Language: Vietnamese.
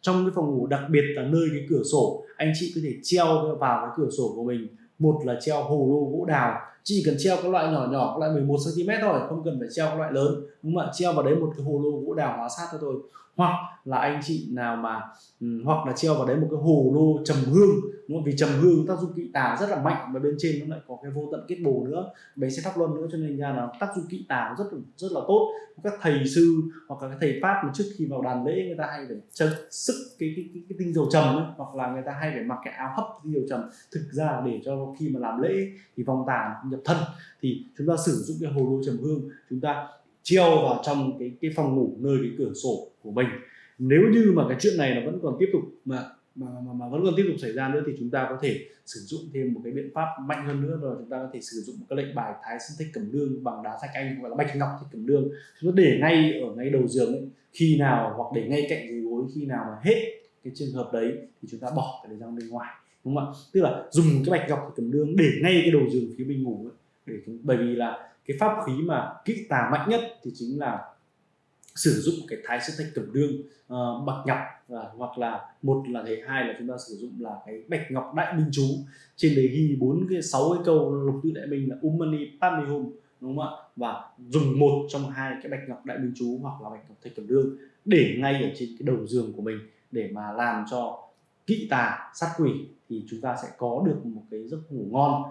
trong cái phòng ngủ, đặc biệt là nơi cái cửa sổ, anh chị có thể treo vào cái cửa sổ của mình. Một là treo hồ lô gỗ đào. Chỉ cần treo các loại nhỏ nhỏ các loại 11 cm thôi, không cần phải treo các loại lớn. Đúng không ạ? Treo vào đấy một cái hồ lô gỗ đào hóa sát thôi hoặc là anh chị nào mà hoặc là treo vào đấy một cái hồ lô trầm hương đúng không? vì trầm hương tác dụng kỵ tà rất là mạnh và bên trên nó lại có cái vô tận kết bồ nữa. Bé sẽ thắp luân nữa cho nên ra là tác dụng kỵ tà rất rất là tốt. Các thầy sư hoặc là các thầy pháp mà trước khi vào đàn lễ người ta hay phải chân sức cái cái, cái, cái tinh dầu trầm ấy, hoặc là người ta hay phải mặc cái áo hấp tinh dầu trầm thực ra để cho khi mà làm lễ thì vòng tà nhập thân. Thì chúng ta sử dụng cái hồ lô trầm hương chúng ta treo vào trong cái cái phòng ngủ nơi cái cửa sổ của mình. Nếu như mà cái chuyện này nó vẫn còn tiếp tục mà mà, mà, mà vẫn còn tiếp tục xảy ra nữa thì chúng ta có thể sử dụng thêm một cái biện pháp mạnh hơn nữa rồi chúng ta có thể sử dụng một cái lệnh bài thái sinh thích cẩm đương bằng đá thạch anh gọi là bạch ngọc thích cẩm đương chúng ta để ngay ở ngay đầu giường ấy khi nào hoặc để ngay cạnh dưới gối khi nào mà hết cái trường hợp đấy thì chúng ta bỏ cái đấy ra bên ngoài đúng không ạ? Tức là dùng cái bạch ngọc thích cầm đương để ngay cái đầu giường phía bên ngủ ấy, để bởi vì là cái pháp khí mà kỹ tà mạnh nhất thì chính là sử dụng cái thái sư thạch cẩm đương uh, ờ, bạch ngọc uh, hoặc là một là thế hai là chúng ta sử dụng là cái bạch ngọc đại minh chú. Trên đấy ghi bốn cái sáu cái câu lục tự đại minh là umani pami hum đúng không ạ? Và dùng một trong hai cái bạch ngọc đại minh chú hoặc là bạch ngọc thạch cẩm đương để ngay ở trên cái đầu giường của mình để mà làm cho kỵ tà sát quỷ thì chúng ta sẽ có được một cái giấc ngủ ngon.